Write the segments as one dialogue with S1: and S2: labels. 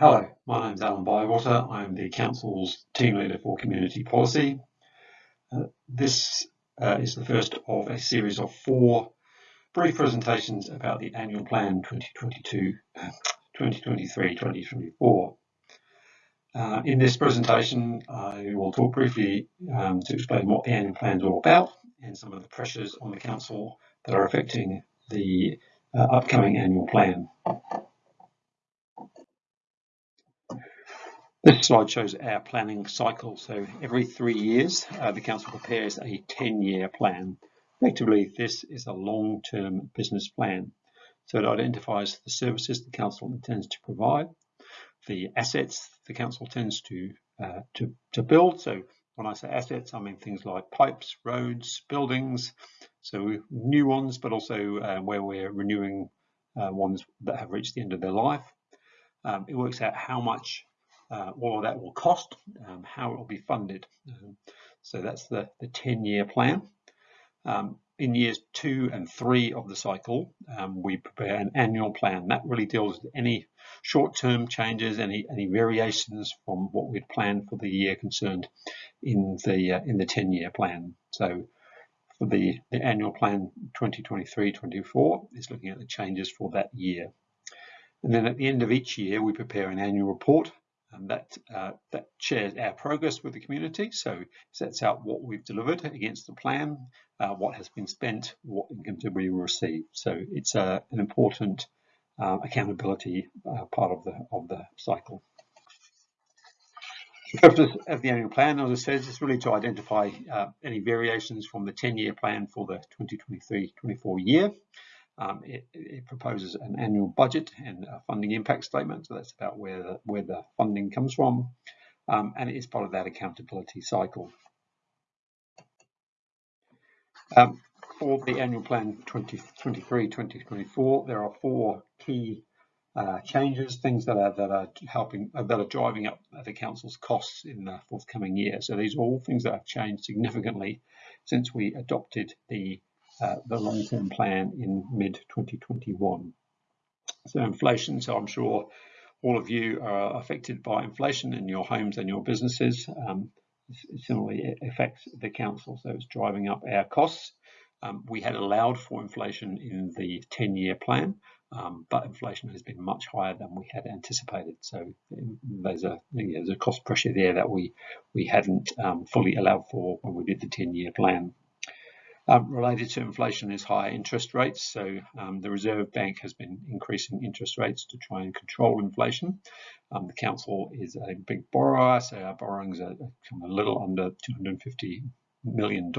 S1: Hello, my name is Alan Bywater. I'm the Council's Team Leader for Community Policy. Uh, this uh, is the first of a series of four brief presentations about the Annual Plan 2022, 2023-2024. Uh, in this presentation, I will talk briefly um, to explain what the annual plan is all about and some of the pressures on the Council that are affecting the uh, upcoming annual plan. This slide shows our planning cycle. So every three years, uh, the council prepares a 10-year plan. Effectively, this is a long-term business plan. So it identifies the services the council intends to provide, the assets the council tends to, uh, to, to build. So when I say assets, I mean things like pipes, roads, buildings, so new ones, but also uh, where we're renewing uh, ones that have reached the end of their life. Um, it works out how much uh, all that will cost, um, how it will be funded. Um, so that's the, the 10-year plan. Um, in years two and three of the cycle, um, we prepare an annual plan. That really deals with any short-term changes, any any variations from what we'd planned for the year concerned in the uh, in the 10-year plan. So for the, the annual plan 2023-24 is looking at the changes for that year. And then at the end of each year, we prepare an annual report and that uh, that shares our progress with the community. So sets out what we've delivered against the plan, uh, what has been spent, what income we receive. So it's uh, an important uh, accountability uh, part of the of the cycle. The purpose of the annual plan, as I said, is really to identify any variations from the 10-year plan for the 2023-24 year. Um, it, it, proposes an annual budget and a funding impact statement. So that's about where the, where the funding comes from. Um, and it is part of that accountability cycle. Um, for the annual plan 2023-2024, there are four key uh, changes, things that are that are helping uh, that are driving up the council's costs in the forthcoming year. So these are all things that have changed significantly since we adopted the uh, the long-term plan in mid-2021. So inflation, so I'm sure all of you are affected by inflation in your homes and your businesses. Um, similarly, it affects the council, so it's driving up our costs. Um, we had allowed for inflation in the 10-year plan, um, but inflation has been much higher than we had anticipated. So there's a there's a cost pressure there that we we hadn't um, fully allowed for when we did the 10-year plan. Um, related to inflation is higher interest rates. So um, the Reserve Bank has been increasing interest rates to try and control inflation. Um, the council is a big borrower, so our borrowings are a little under $250 million.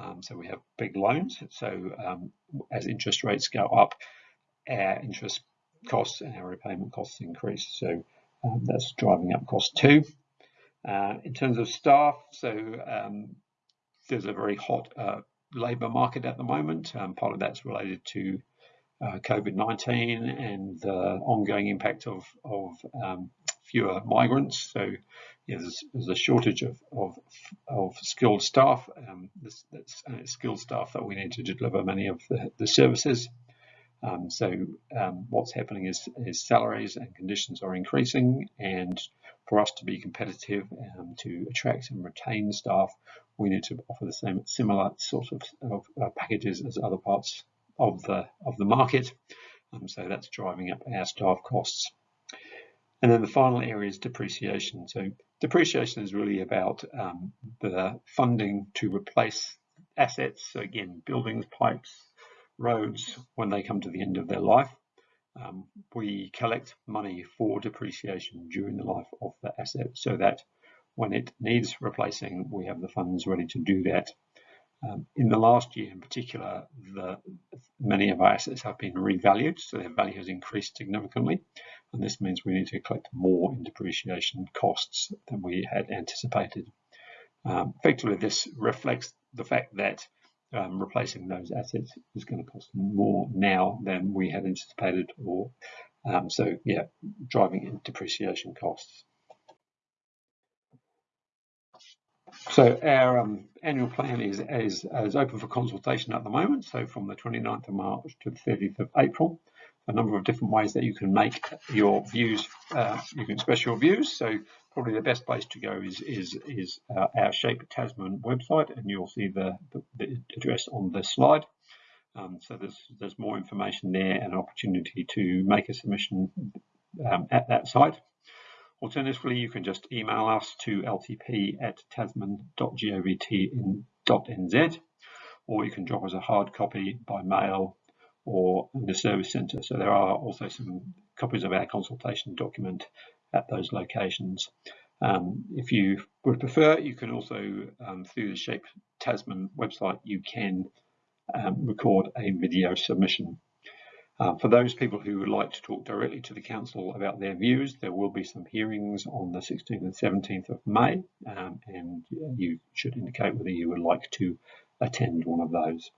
S1: Um, so we have big loans. So um, as interest rates go up, our interest costs and our repayment costs increase. So um, that's driving up costs too. Uh, in terms of staff, so there's a very hot uh, labour market at the moment. Um, part of that's related to uh, COVID-19 and the ongoing impact of, of um, fewer migrants. So yeah, there's, there's, a shortage of, of, of skilled staff, um, this, that's uh, skilled staff that we need to deliver many of the, the services. Um, so um, what's happening is, is, salaries and conditions are increasing and for us to be competitive um, to attract and retain staff, we need to offer the same similar sort of, of uh, packages as other parts of the of the market. Um, so that's driving up our staff costs. And then the final area is depreciation. So depreciation is really about um, the funding to replace assets. So again, buildings, pipes, roads, when they come to the end of their life. Um, we collect money for depreciation during the life of the asset so that when it needs replacing, we have the funds ready to do that. Um, in the last year in particular, the, many of our assets have been revalued, so their value has increased significantly, and this means we need to collect more in depreciation costs than we had anticipated. Um, effectively, this reflects the fact that um, replacing those assets is going to cost more now than we had anticipated, or um, so yeah, driving in depreciation costs. So our um, annual plan is, is, is, open for consultation at the moment. So from the 29th of March to the 30th of April, a number of different ways that you can make your views, uh, you can express your views. So probably the best place to go is is is uh, our Shape Tasman website, and you'll see the, the, the address on the slide. Um, so there's there's more information there and an opportunity to make a submission um, at that site. Alternatively, you can just email us to ltp at tasman.govt.nz, or you can drop us a hard copy by mail or in the service centre. So there are also some copies of our consultation document at those locations. Um, if you would prefer, you can also, um, through the Shape Tasman website, you can um, record a video submission. Uh, for those people who would like to talk directly to the Council about their views, there will be some hearings on the 16th and 17th of May, um, and you should indicate whether you would like to attend one of those.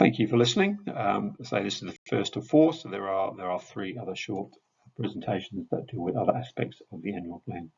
S1: Thank you for listening. Um, say this is the first of four, so there are there are three other short presentations that deal with other aspects of the annual plan.